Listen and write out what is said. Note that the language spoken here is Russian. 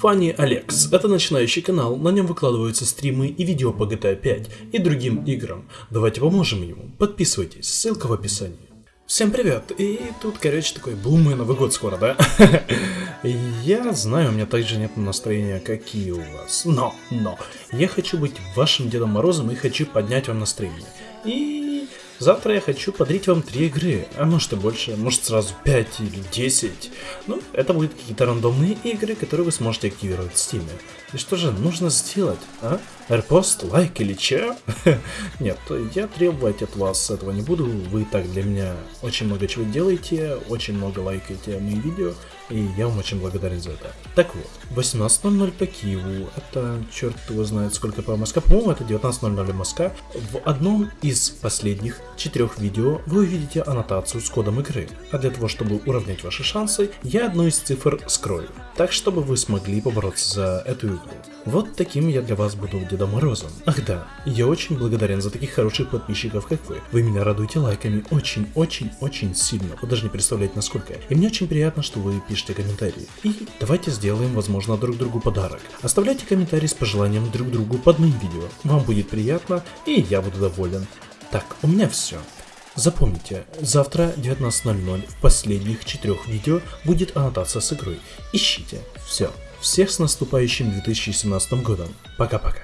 Funny Alex – это начинающий канал, на нем выкладываются стримы и видео по GTA 5 и другим играм. Давайте поможем ему, подписывайтесь, ссылка в описании. Всем привет, и тут, короче, такой бум и Новый год скоро, да? Я знаю, у меня также нет настроения, какие у вас, но, но, я хочу быть вашим Дедом Морозом и хочу поднять вам настроение. И Завтра я хочу подарить вам три игры, а может и больше, может сразу 5 или 10. Ну, это будут какие-то рандомные игры, которые вы сможете активировать в Steam. И что же нужно сделать, а? Репост, лайк или че? Нет, я требовать от вас этого не буду, вы так для меня очень много чего делаете, очень много лайкаете мои видео, и я вам очень благодарен за это. Так вот, 18.00 по Киеву, это черт его знает сколько по Москве, по-моему это 19.00 Москва. В одном из последних четырех видео вы увидите аннотацию с кодом игры, а для того, чтобы уравнять ваши шансы, я одну из цифр скрою, так чтобы вы смогли побороться за эту игру. Вот таким я для вас буду Дедом Морозом. Ах да, я очень благодарен за таких хороших подписчиков, как вы. Вы меня радуете лайками очень-очень-очень сильно, вы даже не представляете насколько. И мне очень приятно, что вы пишете комментарии. И давайте сделаем, возможно, друг другу подарок. Оставляйте комментарии с пожеланием друг другу под моим видео. Вам будет приятно, и я буду доволен. Так, у меня все. Запомните, завтра 19.00 в последних четырех видео будет аннотация с игрой. Ищите. Все. Всех с наступающим 2017 годом. Пока-пока.